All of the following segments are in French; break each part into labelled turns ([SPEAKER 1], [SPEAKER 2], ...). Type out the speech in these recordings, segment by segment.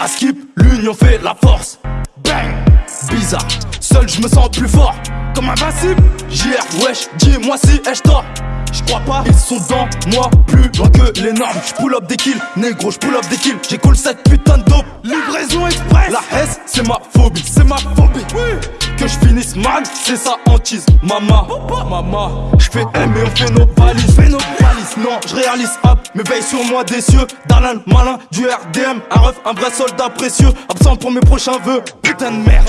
[SPEAKER 1] À skip, l'union fait la force. Bang! Bizarre, seul je me sens plus fort. Comme invincible, JR, wesh, dis-moi si ai-je tort. J'crois pas, ils sont dans moi plus loin que les normes. J'pull up des kills, négro, j'pull up des kills. Cool cette putain de dope. Livraison express. La S, c'est ma phobie, c'est ma phobie. Que je finisse mal, c'est sa hantise. Mama, mama, j'fais M et on fait nos valises. Non, j'réalise hop. Mais veille sur moi des cieux. Darlin, malin, du RDM. Un ref, un vrai soldat précieux. Absent pour mes prochains vœux. Putain de merde.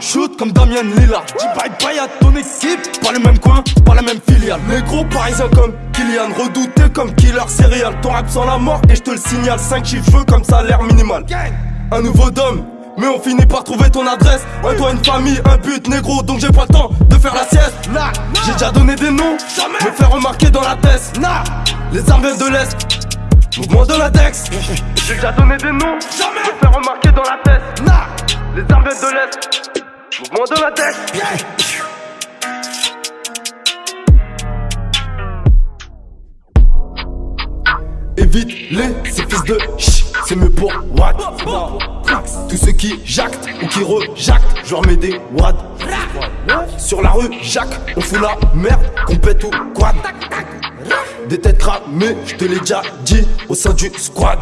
[SPEAKER 1] Shoot comme Damien Lillard. Dis bye bye à ton équipe. Pas le même coin, pas la même filiale. Les gros parisiens comme Kylian. Redouté comme killer serial. Ton rap sans la mort et je te le signale. 5 chiffres comme salaire minimal. Un nouveau dôme. Mais on finit par trouver ton adresse. Un toit, une famille, un but négro. Donc j'ai pas le temps de faire la sieste. J'ai déjà donné des noms. Me faire remarquer dans la tête. Les armes viennent de l'Est. Mouvement de latex. J'ai déjà donné des noms. Me faire remarquer dans la tête. Les armes viennent de l'Est. Mouvement de la tête. Évite les ces fils de ch, c'est mieux pour what Tous ceux qui jactent ou qui rejactent, je leur mets des wads Sur la rue, Jacques, on fout la merde, qu'on pète ou quad. Des têtes cramées, je te l'ai déjà dit, au sein du squad